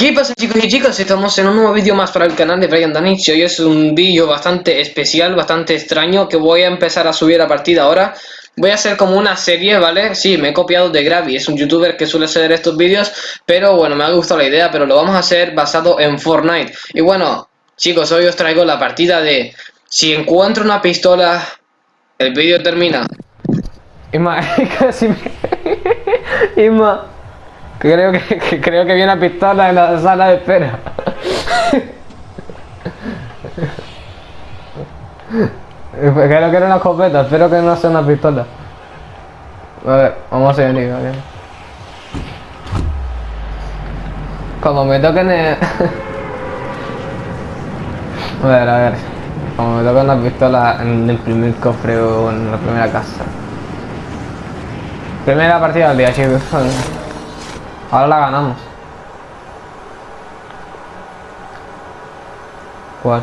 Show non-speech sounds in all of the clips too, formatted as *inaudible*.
¿Qué pasa chicos y chicas? Estamos en un nuevo vídeo más para el canal de Brian Danich Hoy es un vídeo bastante especial, bastante extraño Que voy a empezar a subir a partir de ahora Voy a hacer como una serie, ¿vale? Sí, me he copiado de Gravy, es un youtuber que suele hacer estos vídeos Pero bueno, me ha gustado la idea, pero lo vamos a hacer basado en Fortnite Y bueno, chicos, hoy os traigo la partida de Si encuentro una pistola, el vídeo termina Isma, *laughs* casi me... *laughs* Isma, creo que, que- creo que vi una pistola en la sala de espera. Creo que era una escopeta, espero que no sea una pistola. A ver, vamos a venir, ¿vale? Como me toquen el... A ver, a ver. Como me toquen una pistola en el primer cofre o en la primera casa. Primera partida del día, chicos. Ahora la ganamos. ¿Cuál?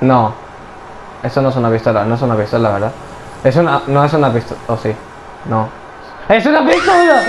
No. Eso no es una pistola, no es una pistola, ¿verdad? Es una... No es una pistola... ¿O sí? No. ¡Es una pistola!